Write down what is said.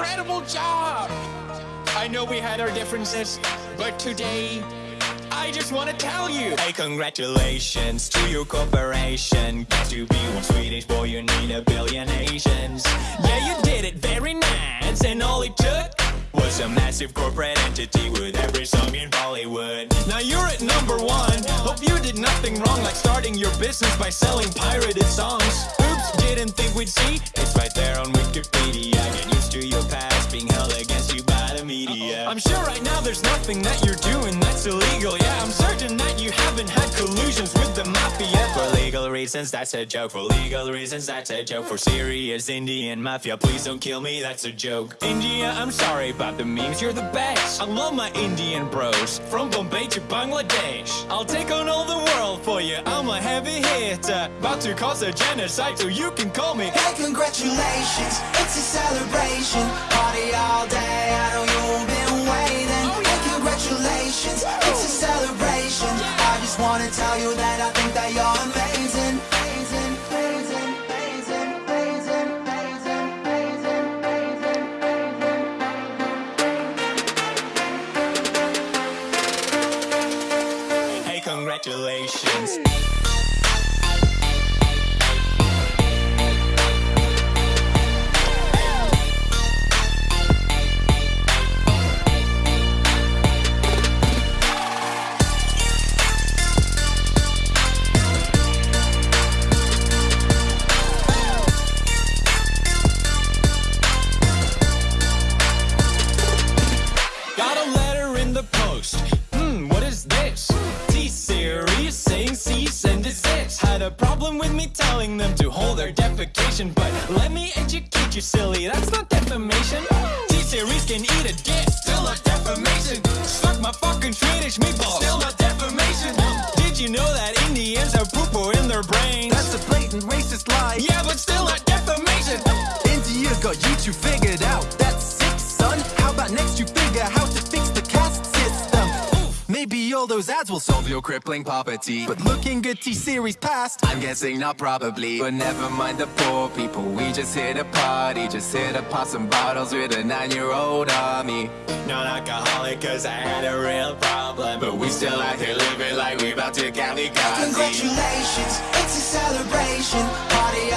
incredible job. I know we had our differences, but today I just want to tell you. Hey, congratulations to your corporation. Get to be one Swedish boy, you need a billion Asians. Yeah, you did it very nice And all it took was a massive corporate entity With every song in Bollywood. Now you're at number one. Hope you did nothing wrong Like starting your business by selling pirated songs. Oops didn't think we'd see. It's right there on Wikipedia. Get used to your past being held against you by the media. I'm sure right now there's nothing that you're doing that's illegal. Yeah, I'm certain that you haven't had collusions with the mafia. For legal reasons, that's a joke. For legal reasons, that's a joke. For serious Indian mafia, please don't kill me, that's a joke. India, I'm sorry about the memes, you're the best. I love my Indian bros From Bombay to Bangladesh. I'll take on all the world for you I'm a heavy hitter. About to cause a genocide so you can call me. Hey, congratulations, it's a celebration. Party all day, I know you've been waiting. Oh, hey, congratulations, it's a celebration. I just wanna tell you that I think that you're amazing. Amazing, amazing, amazing, amazing, amazing, amazing, amazing Hey, congratulations telling them to hold their defecation, but let me educate you, silly. That's not defamation. T-Series can eat a dick, still not defamation. Suck my fucking Swedish meatballs, still not defamation. Did you know that Indians have poo-poo in their brains? That's a blatant racist lie. yeah, but still not defamation. India got you two figured out. That's sick, son. How about next you figure how to fix the? Maybe all those ads will solve your crippling poverty. But looking at T-Series past, I'm guessing not probably. But never mind the poor people, we just hit a party. Just hit a pop some bottles with a nine-year-old army. Non-alcoholic cause I had a real problem But we still out here living like we about to kamikaze Congratulations, it's a celebration Party